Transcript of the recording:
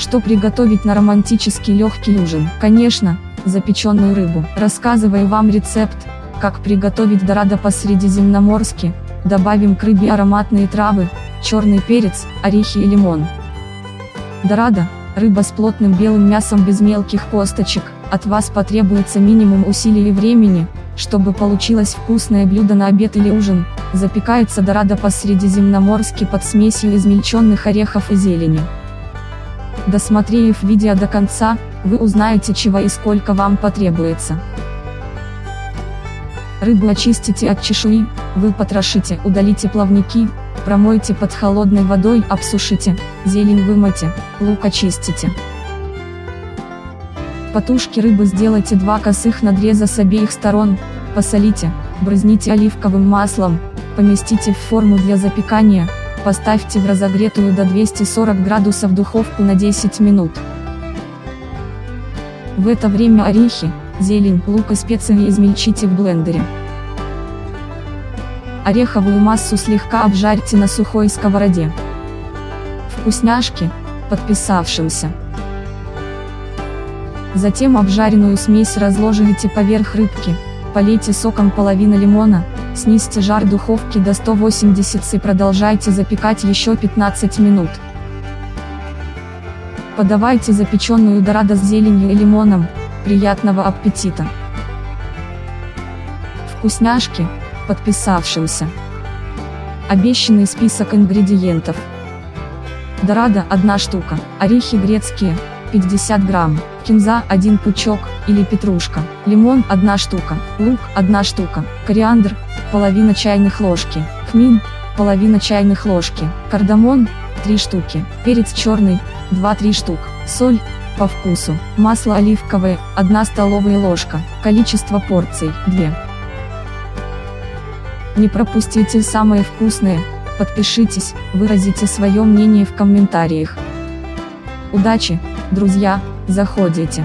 Что приготовить на романтический легкий ужин? Конечно, запеченную рыбу. Рассказываю вам рецепт, как приготовить дорадо по-средиземноморски. Добавим к рыбе ароматные травы, черный перец, орехи и лимон. Дорадо – рыба с плотным белым мясом без мелких косточек. От вас потребуется минимум усилий и времени, чтобы получилось вкусное блюдо на обед или ужин. Запекается дорадо по-средиземноморски под смесью измельченных орехов и зелени. Досмотрев видео до конца, вы узнаете чего и сколько вам потребуется. Рыбу очистите от чешуи, вы потрошите, удалите плавники, промойте под холодной водой, обсушите, зелень вымойте, лук очистите. По тушке рыбы сделайте два косых надреза с обеих сторон, посолите, брызните оливковым маслом, поместите в форму для запекания, поставьте в разогретую до 240 градусов духовку на 10 минут. В это время орехи, зелень, лук и специи измельчите в блендере. Ореховую массу слегка обжарьте на сухой сковороде. Вкусняшки, подписавшимся. Затем обжаренную смесь разложите поверх рыбки, полейте соком половина лимона, снизьте жар духовки до 180 и продолжайте запекать еще 15 минут. Подавайте запеченную дорадо с зеленью и лимоном, приятного аппетита! Вкусняшки, подписавшимся. Обещанный список ингредиентов. Дорадо 1 штука, орехи грецкие, 50 грамм, кинза 1 пучок, или петрушка, лимон 1 штука, лук 1 штука, кориандр, половина чайных ложки, хмин, половина чайных ложки, кардамон, 3 штуки, перец черный, 2-3 штук, соль, по вкусу, масло оливковое, 1 столовая ложка, количество порций, 2. Не пропустите самое вкусное, подпишитесь, выразите свое мнение в комментариях. Удачи, друзья, заходите.